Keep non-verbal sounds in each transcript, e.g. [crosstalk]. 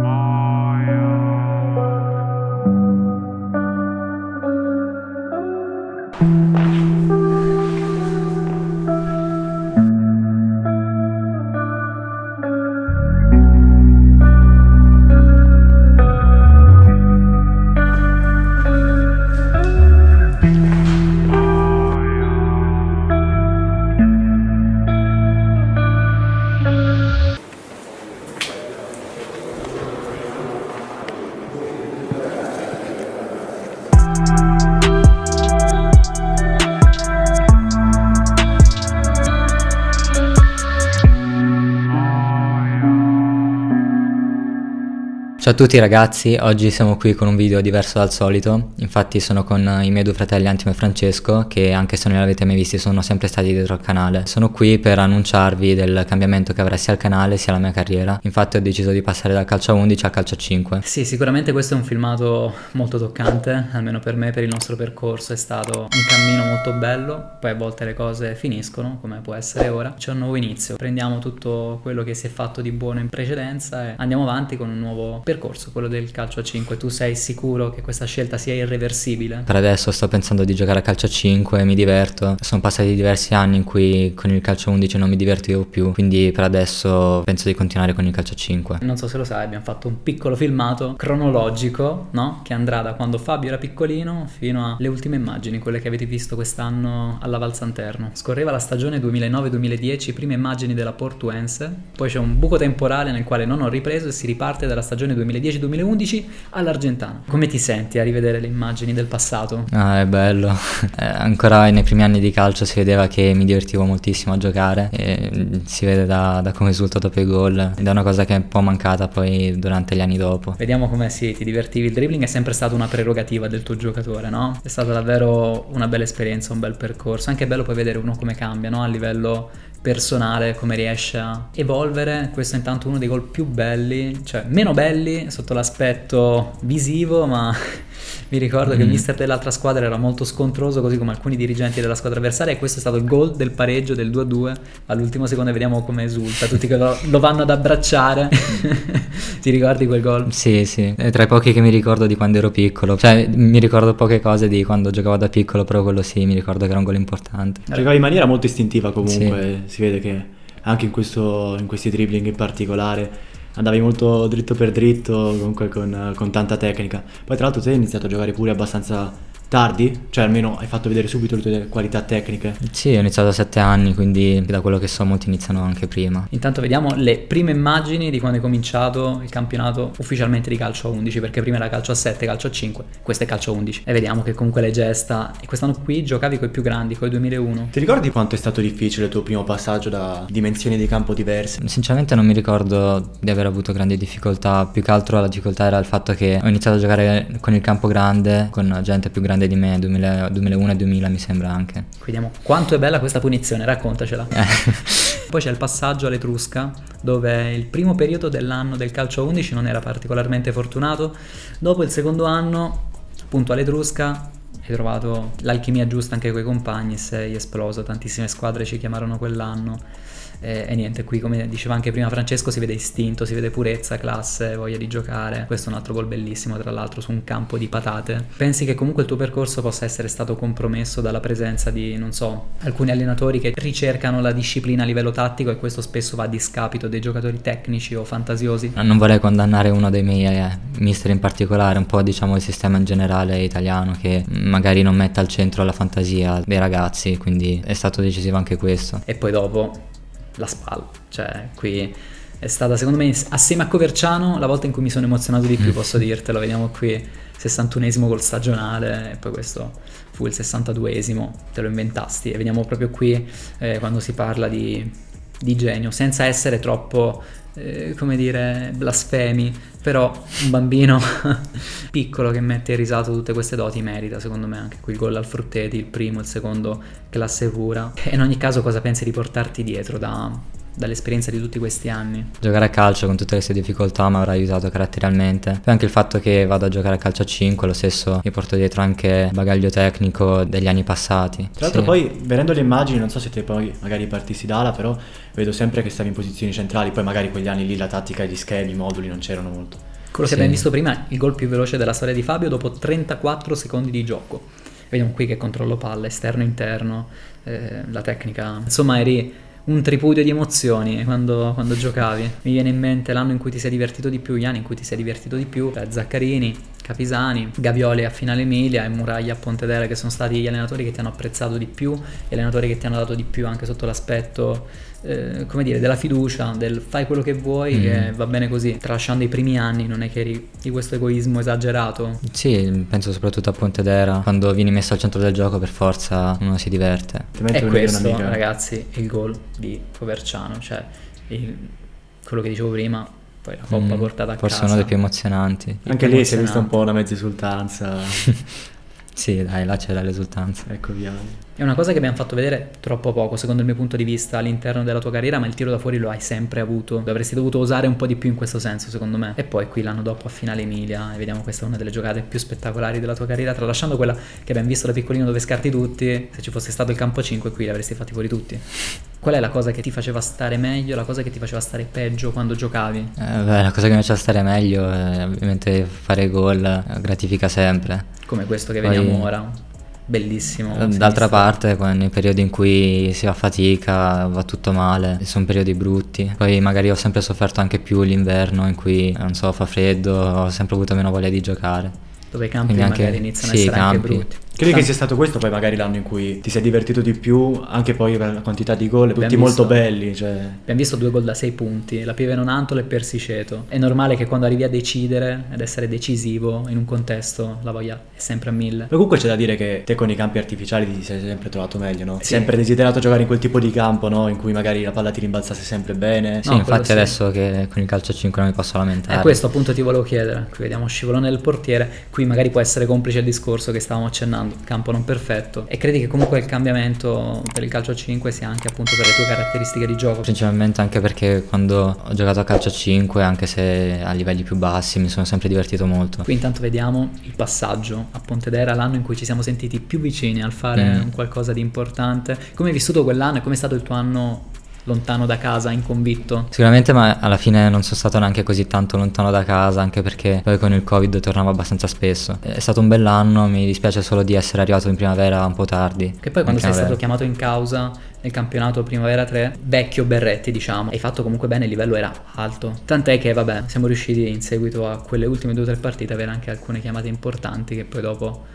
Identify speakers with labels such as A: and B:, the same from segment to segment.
A: 아... Ciao a tutti ragazzi, oggi siamo qui con un video diverso dal solito, infatti sono con i miei due fratelli Antimo e Francesco che anche se non li avete mai visti sono sempre stati dietro al canale. Sono qui per annunciarvi del cambiamento che avrà sia il canale sia la mia carriera, infatti ho deciso di passare dal calcio a 11 al calcio a 5.
B: Sì, sicuramente questo è un filmato molto toccante, almeno per me, per il nostro percorso. È stato un cammino molto bello, poi a volte le cose finiscono come può essere ora, c'è un nuovo inizio, prendiamo tutto quello che si è fatto di buono in precedenza e andiamo avanti con un nuovo percorso percorso, quello del calcio a 5, tu sei sicuro che questa scelta sia irreversibile?
A: Per adesso sto pensando di giocare a calcio a 5, mi diverto, sono passati diversi anni in cui con il calcio a 11 non mi divertivo più, quindi per adesso penso di continuare con il calcio a 5.
B: Non so se lo sai, abbiamo fatto un piccolo filmato cronologico, no? Che andrà da quando Fabio era piccolino fino alle ultime immagini, quelle che avete visto quest'anno alla Valsanterno. Scorreva la stagione 2009-2010, prime immagini della Portuense, poi c'è un buco temporale nel quale non ho ripreso e si riparte dalla stagione 2010 2010-2011 all'Argentano. Come ti senti a rivedere le immagini del passato?
A: Ah, è bello. [laughs] Eh, ancora nei primi anni di calcio si vedeva che mi divertivo moltissimo a giocare e si vede da, da come esulto dopo i gol ed è una cosa che è un po' mancata poi durante gli anni dopo.
B: Vediamo come sì, ti divertivi. Il dribbling è sempre stata una prerogativa del tuo giocatore, no? È stata davvero una bella esperienza, un bel percorso. Anche bello poi vedere uno come cambia, no? A livello personale, come riesce a evolvere. Questo è intanto uno dei gol più belli, cioè meno belli sotto l'aspetto visivo, ma mi ricordo mm. che il mister dell'altra squadra era molto scontroso, così come alcuni dirigenti della squadra avversaria, e questo è stato il gol del pareggio del 2-2 all'ultimo secondo vediamo come esulta, tutti che lo, lo vanno ad abbracciare. [laughs] Ti ricordi quel gol?
A: Sì, sì, è tra i pochi che mi ricordo di quando ero piccolo, cioè mi ricordo poche cose di quando giocavo da piccolo, però quello sì, mi ricordo che era un gol importante.
C: Giocavi in maniera molto istintiva comunque, sì. si vede che anche in, questo, in questi dribbling in particolare andavi molto dritto per dritto, comunque con, con tanta tecnica. Poi tra l'altro tu hai iniziato a giocare pure abbastanza tardi? Cioè almeno hai fatto vedere subito le tue qualità tecniche?
A: Sì, ho iniziato a 7 anni, quindi da quello che so molti iniziano anche prima.
B: Intanto vediamo le prime immagini di quando è cominciato il campionato ufficialmente di calcio a 11, perché prima era calcio a 7, calcio a 5, questo è calcio a 11. E vediamo che comunque le gesta, e quest'anno qui giocavi con i più grandi, con i 2001.
C: Ti ricordi quanto è stato difficile il tuo primo passaggio da dimensioni di campo diverse?
A: Sinceramente non mi ricordo di aver avuto grandi difficoltà, più che altro la difficoltà era il fatto che ho iniziato a giocare con il campo grande, con gente più grande grande di me, 2000, 2001 e 2000 mi sembra anche.
B: Vediamo quanto è bella questa punizione, raccontacela. Eh. [laughs] Poi c'è il passaggio all'Etrusca, dove il primo periodo dell'anno del calcio a 11 non era particolarmente fortunato. Dopo il secondo anno, appunto all'Etrusca, hai trovato l'alchimia giusta anche con i compagni, sei esploso, tantissime squadre ci chiamarono quell'anno e, e, niente, qui come diceva anche prima Francesco si vede istinto, si vede purezza, classe, voglia di giocare. Questo è un altro gol bellissimo, tra l'altro, su un campo di patate. Pensi che comunque il tuo percorso possa essere stato compromesso dalla presenza di, non so, alcuni allenatori che ricercano la disciplina a livello tattico e questo spesso va a discapito dei giocatori tecnici o fantasiosi?
A: Non vorrei condannare uno dei miei eh, mister in particolare, un po' diciamo il sistema in generale italiano che magari non mette al centro la fantasia dei ragazzi, quindi è stato decisivo anche questo.
B: E poi dopo la spalla. Cioè, qui è stata secondo me assieme a Coverciano la volta in cui mi sono emozionato di più, mm. posso dirtelo. Vediamo qui 61esimo col stagionale e poi questo fu il 62esimo, te lo inventasti. E vediamo proprio qui eh, quando si parla di, di genio, senza essere troppo eh, come dire, blasfemi, però un bambino [laughs] piccolo che mette in risato tutte queste doti merita, secondo me, anche qui il gol al Frutteti, il primo, il secondo, classe pura. E in ogni caso cosa pensi di portarti dietro da, dall'esperienza di tutti questi anni.
A: Giocare a calcio con tutte le sue difficoltà mi avrà aiutato caratterialmente. Poi anche il fatto che vado a giocare a calcio a 5, lo stesso mi porto dietro anche il bagaglio tecnico degli anni passati.
C: Tra l'altro
A: Sì.
C: poi, vedendo le immagini, non so se te poi magari partissi da ala, però vedo sempre che stavi in posizioni centrali, poi magari quegli anni lì la tattica e gli schemi, i moduli non c'erano molto.
B: Quello che
A: Sì.
B: abbiamo visto prima, il gol più veloce della storia di Fabio dopo 34 secondi di gioco. Vediamo qui che controllo palla, esterno interno, eh, la tecnica. Insomma, eri un tripudio di emozioni quando, quando giocavi. Mi viene in mente l'anno in cui ti sei divertito di più, gli anni in cui ti sei divertito di più, eh, Zaccarini, Capisani, Gavioli a Finale Emilia e Muraglia a Pontedera che sono stati gli allenatori che ti hanno apprezzato di più, gli allenatori che ti hanno dato di più anche sotto l'aspetto, eh, come dire, della fiducia, del fai quello che vuoi,
A: Mm.
B: che va bene così. Tralasciando i primi anni, non è che eri di questo egoismo esagerato.
A: Sì, penso soprattutto a Pontedera, quando vieni messo al centro del gioco per forza uno si diverte.
B: E questo, ragazzi, è il gol di Poverciano, cioè il- quello che dicevo prima, poi la coppa
A: Mm,
B: portata a
A: Forse
B: casa.
A: uno dei più emozionanti.
C: Anche lì si è vista un po' una mezza esultanza. [laughs]
A: Sì, dai, là c'era l'esultanza.
C: ecco via.
B: È una cosa che abbiamo fatto vedere troppo poco, secondo il mio punto di vista, all'interno della tua carriera, ma il tiro da fuori lo hai sempre avuto. Avresti dovuto usare un po' di più in questo senso, secondo me. E poi qui l'anno dopo a finale Emilia, e vediamo questa è una delle giocate più spettacolari della tua carriera, tralasciando quella che abbiamo visto da piccolino dove scarti tutti, se ci fosse stato il campo 5 qui li avresti fatti fuori tutti. Qual è la cosa che ti faceva stare meglio, la cosa che ti faceva stare peggio quando giocavi?
A: Eh, beh, la cosa che mi faceva stare meglio è ovviamente fare gol, eh, gratifica sempre.
B: Come questo che
A: Poi-
B: vediamo ora. Bellissimo.
A: Eh, D'altra parte, nei periodi in cui si fa fatica, va tutto male, sono periodi brutti. Poi magari ho sempre sofferto anche più l'inverno in cui, non so, fa freddo, ho sempre avuto meno voglia di giocare.
B: Dove i campi
A: Quindi anche-
B: magari iniziano
A: sì,
B: a essere anche
A: campi.
B: brutti.
C: Credi che sia stato questo poi magari l'anno in cui ti sei divertito di più, anche poi per la quantità di gol, tutti
B: Abbiamo
C: molto
B: visto-
C: belli, cioè...
B: Abbiamo visto due gol da sei punti, la Pieve Nonantola e Persiceto. È normale che quando arrivi a decidere ed essere decisivo in un contesto la voglia è sempre a mille.
C: Ma comunque c'è da dire che te con i campi artificiali ti sei sempre trovato meglio, no?
B: Sì.
C: sempre desiderato giocare in quel tipo di campo, no? In cui magari la palla ti rimbalzasse sempre bene.
A: Sì,
B: No,
A: infatti
B: sì.
A: adesso che con il calcio a 5 non mi posso lamentare.
B: E questo appunto ti volevo chiedere. Qui vediamo scivolone del portiere. Qui magari può essere complice il discorso che stavamo accennando. Campo non perfetto. E credi che comunque il cambiamento per il calcio a 5 sia anche appunto per le tue caratteristiche di gioco?
A: Principalmente anche perché quando ho giocato a calcio a 5, anche se a livelli più bassi, mi sono sempre divertito molto.
B: Qui intanto vediamo il passaggio a Pontedera, l'anno in cui ci siamo sentiti più vicini al fare
A: Mm.
B: un qualcosa di importante. Come hai vissuto quell'anno e come è stato il tuo anno lontano da casa, inconvitto?
A: Sicuramente, ma alla fine non sono stato neanche così tanto lontano da casa, anche perché poi con il Covid tornavo abbastanza spesso. È stato un bell'anno, mi dispiace solo di essere arrivato in primavera un po' tardi.
B: Che poi quando
A: In
B: sei stato chiamato in causa nel campionato Primavera 3, vecchio Berretti diciamo, hai fatto comunque bene, il livello era alto. Tant'è che vabbè, siamo riusciti in seguito a quelle ultime due o tre partite ad avere anche alcune chiamate importanti che poi dopo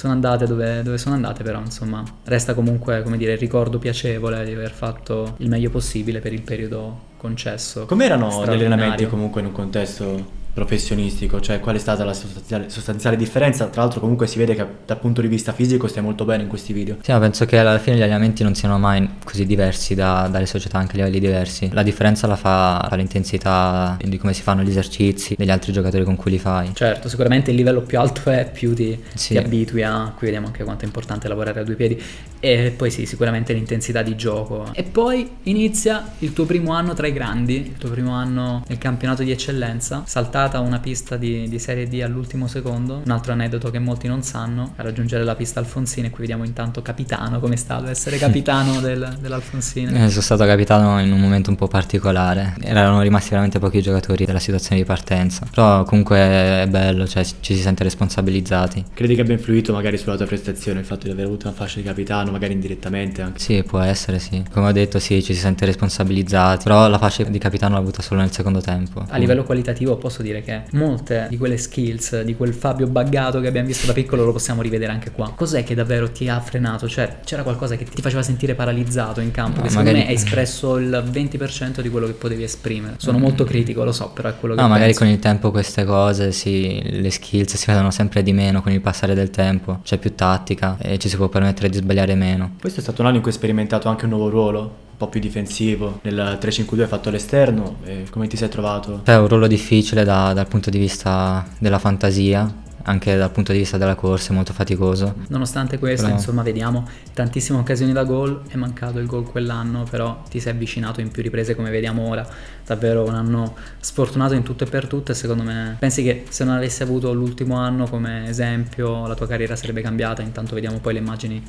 B: sono andate dove, dove sono andate, però insomma resta comunque come dire il ricordo piacevole di aver fatto il meglio possibile per il periodo concesso.
C: Com'erano gli allenamenti comunque in un contesto professionistico? Cioè qual è stata la sostanziale, sostanziale differenza? Tra l'altro comunque si vede che dal punto di vista fisico stai molto bene in questi video.
A: Sì, ma penso che alla fine gli allenamenti non siano mai così diversi da- dalle società anche a livelli diversi. La differenza la fa l'intensità di come si fanno gli esercizi, degli altri giocatori con cui li fai.
B: Certo, sicuramente il livello più alto è, più ti,
A: Sì.
B: ti abitui a... Qui vediamo anche quanto è importante lavorare a due piedi. E poi sì, sicuramente l'intensità di gioco. E poi inizia il tuo primo anno tra i grandi, il tuo primo anno nel campionato di eccellenza, saltata una pista di, di Serie D all'ultimo secondo. Un altro aneddoto che molti non sanno, a raggiungere la pista Alfonsine, qui vediamo intanto capitano, come è stato essere [laughs] capitano del, dell'Alfonsine.
A: Eh, sono stato capitano in un momento un po' particolare. Erano rimasti veramente pochi giocatori della situazione di partenza. Però comunque è bello, cioè ci si sente responsabilizzati.
C: Credi che abbia influito magari sulla tua prestazione il fatto di aver avuto una fascia di capitano, magari indirettamente anche?
A: Sì, può essere, sì. Come ho detto, sì, ci si sente responsabilizzati. Però la fascia di capitano l'ho avuta solo nel secondo tempo.
B: A livello qualitativo posso dire che molte di quelle skills, di quel Fabio buggato che abbiamo visto da piccolo lo possiamo rivedere anche qua. Cos'è che davvero ti ha frenato? Cioè c'era qualcosa che ti faceva sentire paralizzato in campo,
A: No,
B: che secondo
A: magari-
B: me hai espresso il 20% di quello che potevi esprimere. Sono molto critico, lo so, però è quello che
A: No, magari
B: penso.
A: con il tempo queste cose, sì, le skills si vedono sempre di meno con il passare del tempo. C'è più tattica e ci si può permettere di sbagliare meno.
C: Questo è stato un anno in cui hai sperimentato anche un nuovo ruolo, po' più difensivo. Nel 3-5-2 hai fatto l'esterno e come ti sei trovato?
A: È un ruolo difficile da- dal punto di vista della fantasia, anche dal punto di vista della corsa è molto faticoso.
B: Nonostante questo,
A: Però-
B: insomma, vediamo tantissime occasioni da gol, è mancato il gol quell'anno, però ti sei avvicinato in più riprese come vediamo ora. Davvero un anno sfortunato in tutto e per tutto e secondo me pensi che se non avessi avuto l'ultimo anno come esempio la tua carriera sarebbe cambiata, intanto vediamo poi le immagini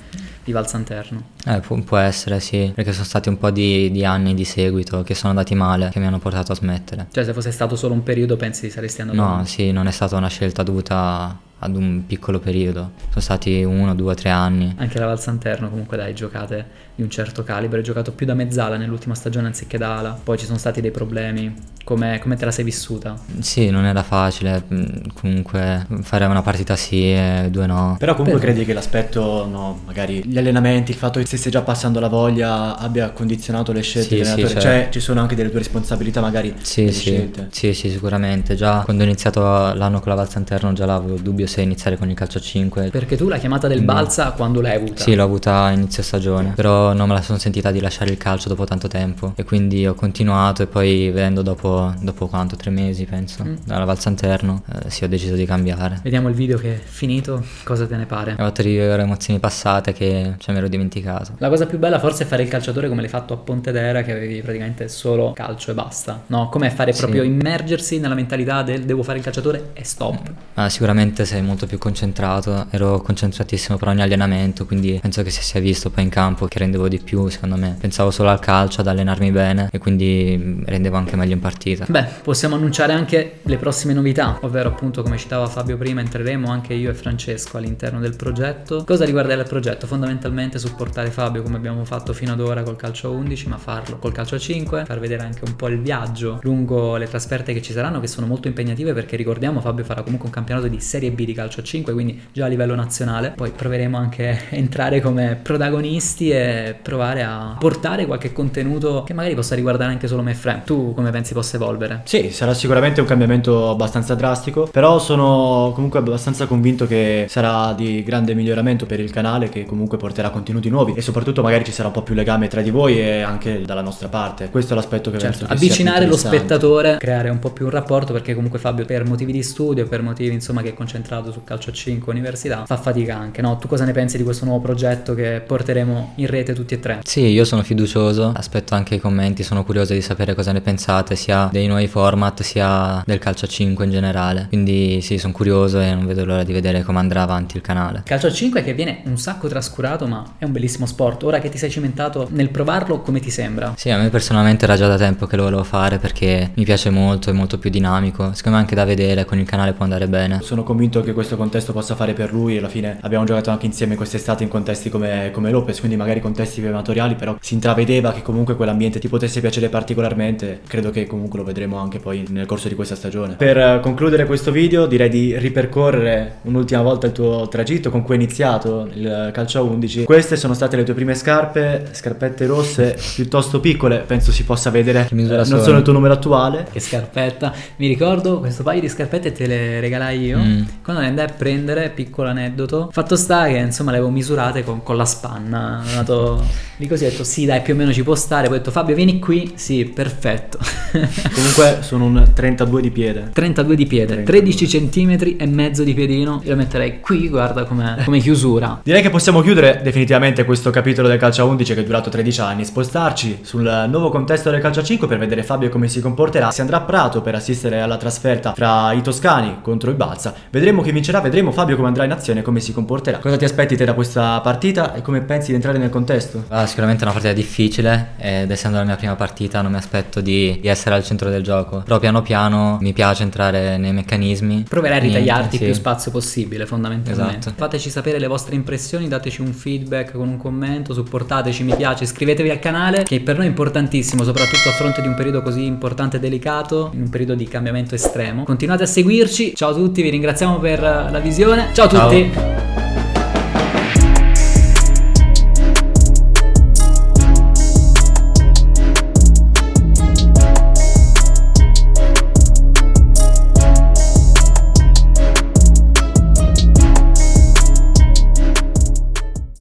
B: di Valsanterno.
A: Eh, può, può essere, sì, perché sono stati un po' di, di anni di seguito che sono andati male, che mi hanno portato a smettere.
B: Cioè se fosse stato solo un periodo pensi saresti andato
A: No, sì, non è stata una scelta dovuta ad un piccolo periodo, sono stati uno, due, tre anni.
B: Anche la Valsanterno comunque dai giocate di un certo calibro, hai giocato più da mezzala nell'ultima stagione anziché da ala, poi ci sono stati dei problemi, come, come te la sei vissuta?
A: Sì, non era facile, mm, comunque fare una partita sì e due no.
C: Però comunque
B: Per-
C: credi che l'aspetto, no, magari gli allenamenti, il fatto che stesse già passando la voglia abbia condizionato le scelte
A: Sì,
C: dell'allenatore?
A: sì,
C: Cioè
A: certo.
C: ci sono anche delle tue responsabilità magari
A: Sì, sì,
C: scelte.
A: sì, sì, sicuramente. Già quando ho iniziato l'anno con la Valsanterno già l'avevo dubbio se iniziare con il calcio a 5.
B: Perché tu la chiamata del
A: Quindi-
B: Balsa quando l'hai avuta?
A: Sì, l'ho avuta a inizio stagione, però non me la sono sentita di lasciare il calcio dopo tanto tempo e quindi ho continuato e poi vedendo dopo, dopo quanto, tre mesi penso,
B: Mm.
A: dalla Valsanterno, eh, sì ho deciso di cambiare.
B: Vediamo il video che è finito, cosa te ne pare?
A: Ho fatto rivivere emozioni passate che cioè, mi ero dimenticato.
B: La cosa più bella forse è fare il calciatore come l'hai fatto a Pontedera che avevi praticamente solo calcio e basta, no? Come fare
A: Sì.
B: proprio immergersi nella mentalità del devo fare il calciatore e stop.
A: Ah, sicuramente sei molto più concentrato, ero concentratissimo per ogni allenamento, quindi penso che si sia visto poi in campo che rendevo di più, secondo me. Pensavo solo al calcio, ad allenarmi bene e quindi rendevo anche meglio in partita.
B: Beh, possiamo annunciare anche le prossime novità, ovvero appunto come citava Fabio prima, entreremo anche io e Francesco all'interno del progetto. Cosa riguarda il progetto? Fondamentalmente supportare Fabio come abbiamo fatto fino ad ora col calcio a 11, ma farlo col calcio a 5, far vedere anche un po' il viaggio lungo le trasferte che ci saranno, che sono molto impegnative perché ricordiamo Fabio farà comunque un campionato di Serie B di calcio a 5, quindi già a livello nazionale. Poi proveremo anche a entrare come protagonisti e provare a portare qualche contenuto che magari possa riguardare anche solo me e Fran. Tu come pensi possa evolvere?
C: Sì, sarà sicuramente un cambiamento abbastanza drastico, però sono comunque abbastanza convinto che sarà di grande miglioramento per il canale che comunque porterà contenuti nuovi e soprattutto magari ci sarà un po' più legame tra di voi e anche dalla nostra parte. Questo è l'aspetto che
B: Certo,
C: penso che
B: avvicinare lo spettatore, creare un po' più un rapporto perché comunque Fabio per motivi di studio, per motivi insomma che è concentrato su calcio a 5 università, fa fatica anche, no? Tu cosa ne pensi di questo nuovo progetto che porteremo in rete tutti e tre?
A: Sì, io sono fiducioso, aspetto anche i commenti, sono curioso di sapere cosa ne pensate, sia dei nuovi format sia del calcio a 5 in generale. Quindi sì, sono curioso e non vedo l'ora di vedere come andrà avanti il canale.
B: Calcio a 5 che viene un sacco trascurato ma è un bellissimo sport. Ora che ti sei cimentato nel provarlo, come ti sembra?
A: Sì, a me personalmente era già da tempo che lo volevo fare perché mi piace molto, è molto più dinamico. Secondo me anche da vedere con il canale può andare bene.
C: Sono convinto che questo contesto possa fare per lui. Alla fine abbiamo giocato anche insieme quest'estate in contesti come, come Lopez, quindi magari contesti amatoriali, però si intravedeva che comunque quell'ambiente ti potesse piacere particolarmente. Credo che comunque lo vedremo anche poi nel corso di questa stagione. Per eh, concludere questo video direi di ripercorrere un'ultima volta il tuo tragitto con cui è iniziato il calcio a 11. Queste sono state le tue prime scarpe, scarpette rosse piuttosto piccole, penso si possa vedere.
A: Misura
C: non
A: sono?
C: sono il tuo numero attuale.
B: Che scarpetta. Mi ricordo questo paio di scarpette te le regalai io.
A: Mm.
B: Quando le andai a prendere, piccolo aneddoto. Fatto sta che insomma le avevo misurate con, con la spanna. Ho andato lì così ho detto sì dai più o meno ci può stare. Poi ho detto Fabio vieni qui. Sì, perfetto. [laughs]
C: Comunque sono un 32 di piede.
B: 32 di piede,
C: 32.
B: 13 centimetri e mezzo di piedino. Io lo metterei qui, guarda come, come chiusura.
C: Direi che possiamo chiudere definitivamente questo capitolo del calcio a 11 che è durato 13 anni, spostarci sul nuovo contesto del calcio a 5 per vedere Fabio come si comporterà. Si andrà a Prato per assistere alla trasferta fra i toscani contro il Balsa. Vedremo chi vincerà, vedremo Fabio come andrà in azione e come si comporterà. Cosa ti aspetti te da questa partita e come pensi di entrare nel contesto?
A: Ah, sicuramente è una partita difficile ed essendo la mia prima partita non mi aspetto di, di essere al centro del gioco. Però piano piano mi piace entrare nei meccanismi.
B: Proverai a ritagliarti
A: sì.
B: più spazio possibile, fondamentalmente.
A: Esatto.
B: Fateci sapere le vostre impressioni, dateci un feedback con un commento, supportateci, mi piace, iscrivetevi al canale, che per noi è importantissimo, soprattutto a fronte di un periodo così importante e delicato, in un periodo di cambiamento estremo. Continuate a seguirci. Ciao a tutti, vi ringraziamo per la visione. Ciao a
A: Ciao.
B: tutti.